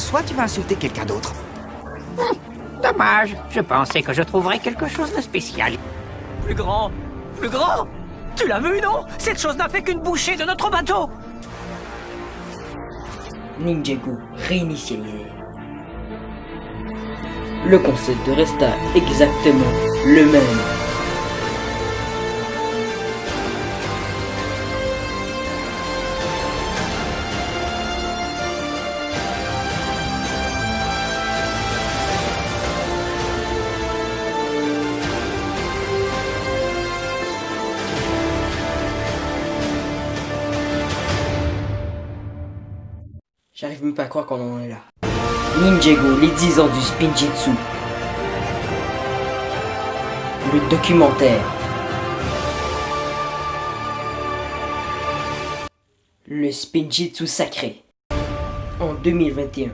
soit tu vas insulter quelqu'un d'autre. Hum, dommage, je pensais que je trouverais quelque chose de spécial. Plus grand Plus grand Tu l'as vu, non? Cette chose n'a fait qu'une bouchée de notre bateau Ninjago réinitialisé. Le concept resta exactement le même. J'arrive même pas à croire qu'on en est là. Ninjago, les 10 ans du Spinjitzu. Le documentaire. Le Spinjitzu sacré. En 2021.